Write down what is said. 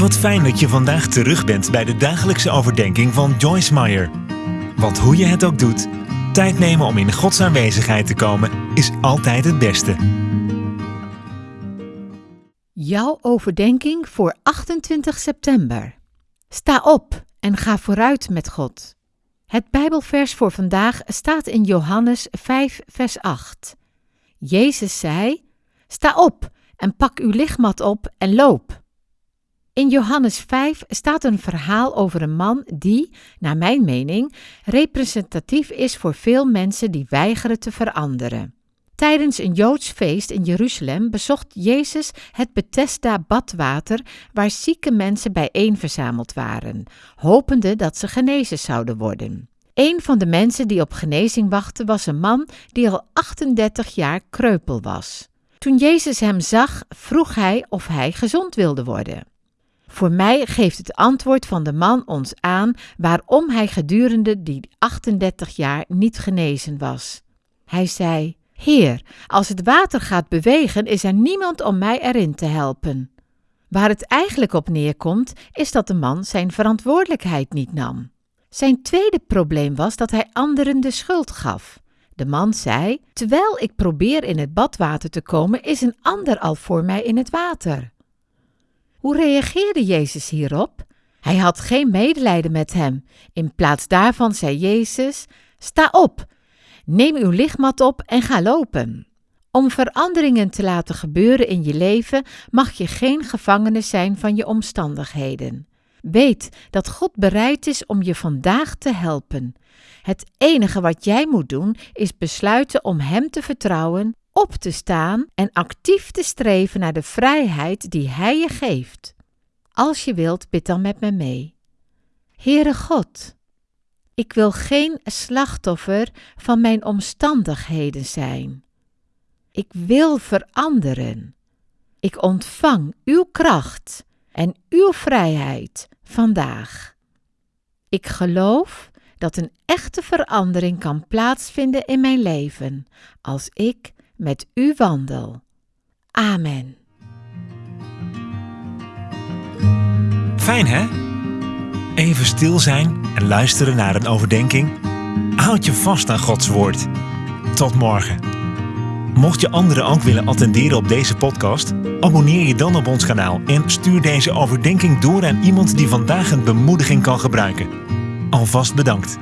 Wat fijn dat je vandaag terug bent bij de dagelijkse overdenking van Joyce Meyer. Want hoe je het ook doet, tijd nemen om in Gods aanwezigheid te komen is altijd het beste. Jouw overdenking voor 28 september. Sta op en ga vooruit met God. Het Bijbelvers voor vandaag staat in Johannes 5, vers 8. Jezus zei: Sta op en pak uw lichtmat op en loop. In Johannes 5 staat een verhaal over een man die, naar mijn mening, representatief is voor veel mensen die weigeren te veranderen. Tijdens een Joods feest in Jeruzalem bezocht Jezus het Bethesda badwater waar zieke mensen bijeen verzameld waren, hopende dat ze genezen zouden worden. Een van de mensen die op genezing wachtte was een man die al 38 jaar kreupel was. Toen Jezus hem zag, vroeg hij of hij gezond wilde worden. Voor mij geeft het antwoord van de man ons aan waarom hij gedurende die 38 jaar niet genezen was. Hij zei: Heer, als het water gaat bewegen, is er niemand om mij erin te helpen. Waar het eigenlijk op neerkomt, is dat de man zijn verantwoordelijkheid niet nam. Zijn tweede probleem was dat hij anderen de schuld gaf. De man zei: Terwijl ik probeer in het badwater te komen, is een ander al voor mij in het water. Hoe reageerde Jezus hierop? Hij had geen medelijden met hem. In plaats daarvan zei Jezus: Sta op, neem uw lichtmat op en ga lopen. Om veranderingen te laten gebeuren in je leven mag je geen gevangene zijn van je omstandigheden. Weet dat God bereid is om je vandaag te helpen. Het enige wat jij moet doen is besluiten om Hem te vertrouwen, op te staan en actief te streven naar de vrijheid die Hij je geeft. Als je wilt, bid dan met me mee. Heere God, ik wil geen slachtoffer van mijn omstandigheden zijn. Ik wil veranderen. Ik ontvang uw kracht en uw vrijheid vandaag. Ik geloof dat een echte verandering kan plaatsvinden in mijn leven als ik met u wandel. Amen. Fijn hè? Even stil zijn en luisteren naar een overdenking. Houd je vast aan Gods woord. Tot morgen. Mocht je anderen ook willen attenderen op deze podcast, abonneer je dan op ons kanaal en stuur deze overdenking door aan iemand die vandaag een bemoediging kan gebruiken. Alvast bedankt.